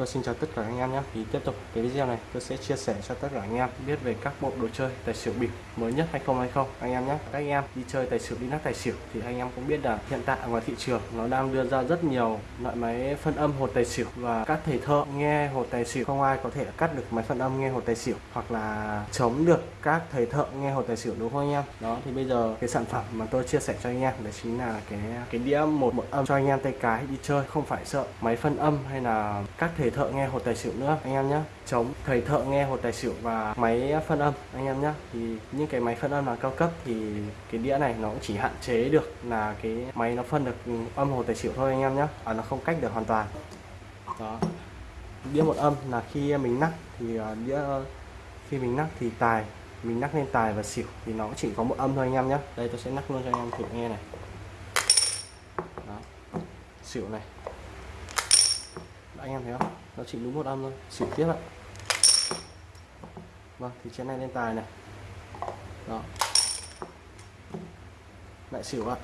Tôi xin chào tất cả anh em nhé. Thì tiếp tục cái video này, tôi sẽ chia sẻ cho tất cả anh em biết về các bộ đồ chơi tài xỉu bịp mới nhất 2020 anh em nhé. Các anh em đi chơi tài xỉu, đi nắp tài xỉu thì anh em cũng biết là hiện tại ngoài thị trường nó đang đưa ra rất nhiều loại máy phân âm hột tài xỉu và các thầy thợ nghe hột tài xỉu. Không ai có thể cắt được máy phân âm nghe hột tài xỉu hoặc là chống được các thầy thợ nghe hột tài xỉu, đúng không anh em? Đó, thì bây giờ cái sản phẩm mà tôi chia sẻ cho anh em đấy chính là cái cái đĩa một một âm cho anh em tay cái đi chơi. Không phải sợ máy phân âm hay là các thầy thợ nghe hột tài xỉu nữa anh em nhé chống thầy thợ nghe hột tài xỉu và máy phân âm anh em nhé thì những cái máy phân âm là cao cấp thì cái đĩa này nó cũng chỉ hạn chế được là cái máy nó phân được âm hột tài xỉu thôi anh em nhé à, nó không cách được hoàn toàn. Đó. Đĩa một âm là khi mình nắp thì à, đĩa ờ, khi mình nắp thì tài mình nắp lên tài và xỉu thì nó chỉ có một âm thôi anh em nhé đây tôi sẽ nắp luôn cho anh em thử nghe này. Đó. Xỉu này anh em thấy không? Nó chỉ đúng một âm thôi. Xỉu tiếp ạ. Vâng thì chén này lên tài này. Đó. Lại xỉu ạ.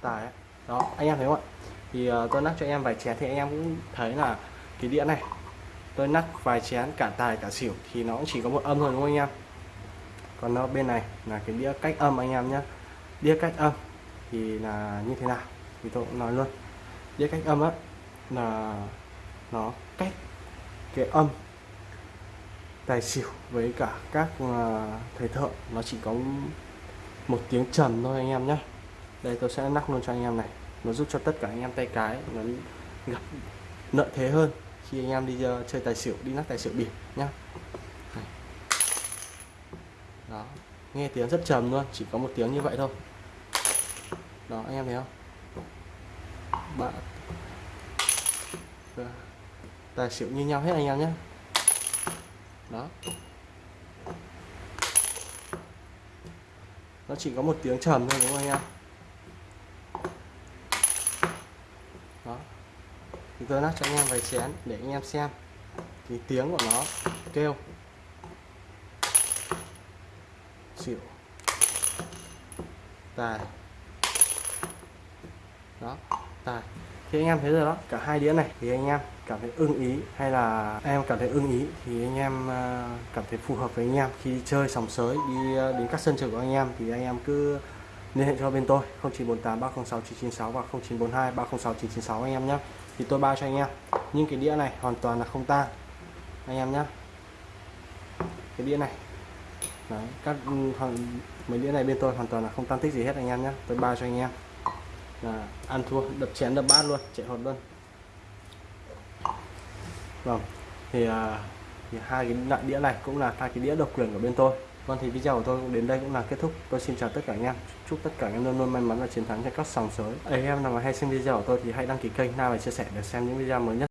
Tài ấy. đó anh em thấy không ạ? Thì uh, tôi nắc cho anh em vài chén thì anh em cũng thấy là cái đĩa này. Tôi nắc vài chén cả tài cả xỉu thì nó cũng chỉ có một âm thôi đúng không anh em? Còn nó bên này là cái đĩa cách âm anh em nhé đĩa cách âm thì là như thế nào? Thì tôi cũng nói luôn với cách âm á là nó cách cái âm tài xỉu với cả các ờ, thầy thợ. Nó chỉ có một tiếng trầm thôi anh em nhé đây tôi sẽ nắp luôn cho anh em này. Nó giúp cho tất cả anh em tay cái nó gặp lợi thế hơn khi anh em đi uh, chơi tài xỉu đi nắp tài xỉu bịp nhá. Đó nghe tiếng rất trầm luôn chỉ có một tiếng như vậy thôi. Đó anh em thấy không? Bạn tài xỉu như nhau hết anh em nhé. Đó. Nó chỉ có một tiếng trầm thôi đúng không anh em? Đó. Thì tôi nát cho anh em vài chén để anh em xem. Thì tiếng của nó kêu. Xỉu. Tài. Đó tài. Thì anh em thấy rồi đó cả hai đĩa này thì anh em cảm thấy ưng ý hay là em cảm thấy ưng ý thì anh em à, cảm thấy phù hợp với anh em. Khi chơi sòng sới đi à, đến các sân chơi của anh em thì anh em cứ liên hệ cho bên tôi 0948 306 996 và 0942 306 996 anh em nhé thì tôi bao cho anh em. Nhưng cái đĩa này hoàn toàn là không tan anh em nhé cái đĩa này Đấy, các ừ, mấy đĩa này bên tôi hoàn toàn là không tan tích gì hết anh em nhé tôi bao cho anh em là ăn thua đập chén đập bát luôn chạy hột luôn. Vâng thì, à, thì hai cái loại đĩa này cũng là hai cái đĩa độc quyền của bên tôi. Vâng thì video của tôi đến đây cũng là kết thúc. Tôi xin chào tất cả anh em. Chúc tất cả anh em luôn luôn may mắn và chiến thắng trên các sòng sới. Anh em nào mà hay xem video của tôi thì hãy đăng ký kênh nào và chia sẻ để xem những video mới nhất.